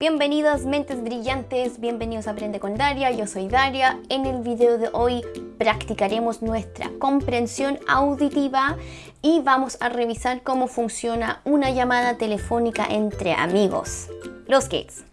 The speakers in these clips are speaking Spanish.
Bienvenidos mentes brillantes, bienvenidos a Aprende con Daria, yo soy Daria. En el video de hoy practicaremos nuestra comprensión auditiva y vamos a revisar cómo funciona una llamada telefónica entre amigos. Los Gates.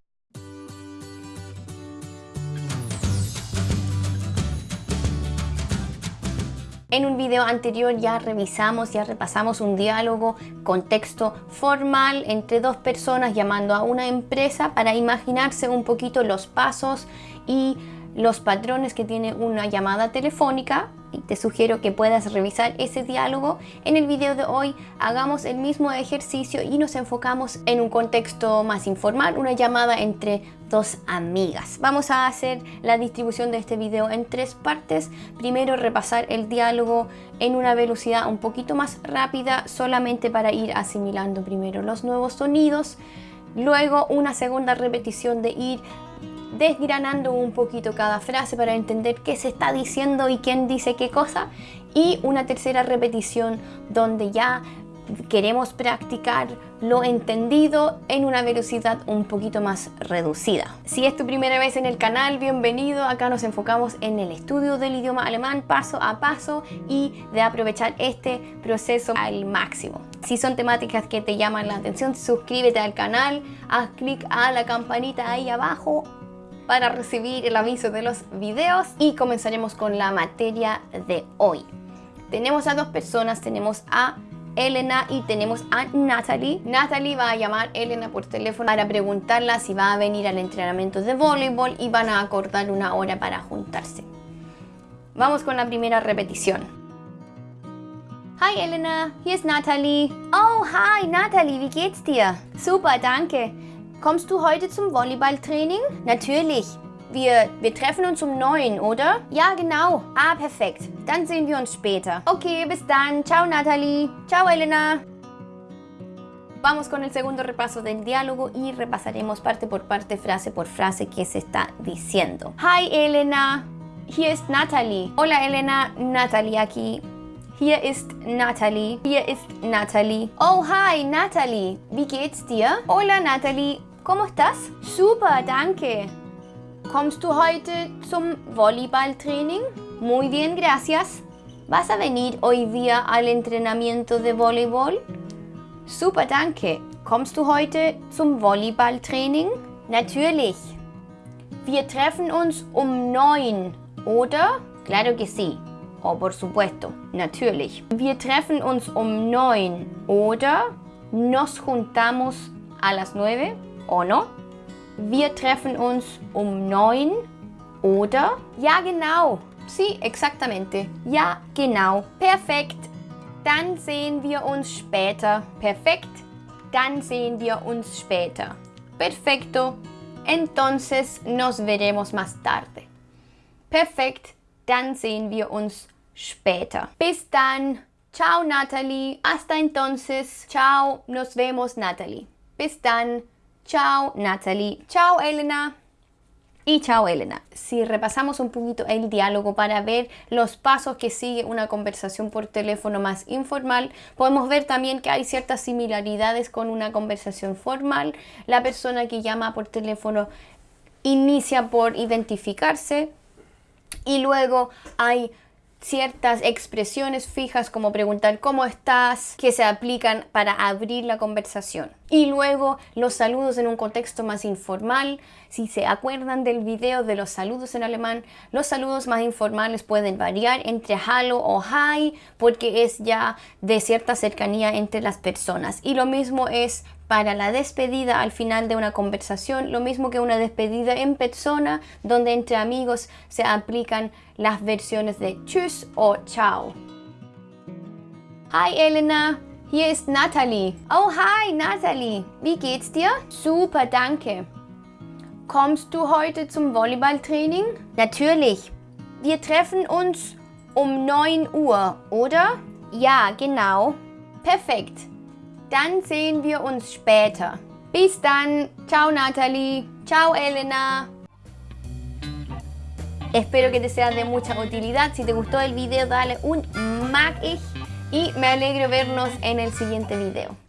En un video anterior ya revisamos, ya repasamos un diálogo con texto formal entre dos personas llamando a una empresa para imaginarse un poquito los pasos y los patrones que tiene una llamada telefónica te sugiero que puedas revisar ese diálogo. En el video de hoy hagamos el mismo ejercicio y nos enfocamos en un contexto más informal, una llamada entre dos amigas. Vamos a hacer la distribución de este video en tres partes. Primero repasar el diálogo en una velocidad un poquito más rápida solamente para ir asimilando primero los nuevos sonidos. Luego una segunda repetición de ir desgranando un poquito cada frase para entender qué se está diciendo y quién dice qué cosa y una tercera repetición donde ya queremos practicar lo entendido en una velocidad un poquito más reducida. Si es tu primera vez en el canal, bienvenido. Acá nos enfocamos en el estudio del idioma alemán paso a paso y de aprovechar este proceso al máximo. Si son temáticas que te llaman la atención, suscríbete al canal, haz clic a la campanita ahí abajo para recibir el aviso de los videos y comenzaremos con la materia de hoy. Tenemos a dos personas, tenemos a Elena y tenemos a Natalie. Natalie va a llamar a Elena por teléfono para preguntarla si va a venir al entrenamiento de voleibol y van a acordar una hora para juntarse. Vamos con la primera repetición. Hi Elena, hier ist Natalie. Oh, hi Natalie, wie geht's dir? Super, danke. Kommst du heute zum Volleyballtraining? Natürlich. Wir, wir treffen uns um 9, oder? Ja, genau. Ah, perfekt. Dann sehen wir uns später. Okay, bis dann. Ciao, Natalie. Ciao, Elena. Vamos con el segundo repaso del diálogo y repasaremos parte por parte, frase por frase que se está diciendo. Hi, Elena. Hier ist Natalie. Hola, Elena. Natalie aquí. Hier ist Natalie. Hier ist Natalie. Oh, hi, Natalie. Wie geht's dir? Hola, Natalie. ¿Cómo estás? Super, danke. ¿Kommst du heute zum Volleyballtraining? Muy bien, gracias. ¿Vas a venir hoy día al entrenamiento de voleibol? Super, danke. Kommst du heute zum Volleyballtraining? Natürlich. Wir treffen uns um neun, oder? Claro que sí. Oh, por supuesto. Natürlich. Wir treffen uns um neun, oder? Nos juntamos a las nueve. ¿O no? Wir treffen uns um neun oder? Ja, genau. Sí, exactamente. Ja, genau. Perfekt. Dann sehen wir uns später. Perfekt. Dann sehen wir uns später. Perfecto. Entonces nos veremos más tarde. Perfekt. Dann sehen wir uns später. Bis dann. Ciao, Natalie. Hasta entonces. Ciao. Nos vemos, Natalie. Bis dann. Chao Natalie, chao Elena y chao Elena. Si repasamos un poquito el diálogo para ver los pasos que sigue una conversación por teléfono más informal, podemos ver también que hay ciertas similaridades con una conversación formal. La persona que llama por teléfono inicia por identificarse y luego hay ciertas expresiones fijas como preguntar cómo estás que se aplican para abrir la conversación. Y luego los saludos en un contexto más informal. Si se acuerdan del video de los saludos en alemán, los saludos más informales pueden variar entre hallo o hi porque es ya de cierta cercanía entre las personas. Y lo mismo es para la despedida al final de una conversación, lo mismo que una despedida en persona, donde entre amigos se aplican las versiones de tschüss o chao. Hi Elena, hier ist Natalie. Oh hi Natalie, wie geht's dir? Super, danke. Kommst du heute zum Volleyballtraining? Natürlich. Wir treffen uns um 9 Uhr, oder? Ja, genau. Perfekt. Dann sehen wir uns später. Bis dann. Ciao Natalie. Ciao Elena. Espero que te sea de mucha utilidad. Si te gustó el video, dale un mag y me alegro vernos en el siguiente video.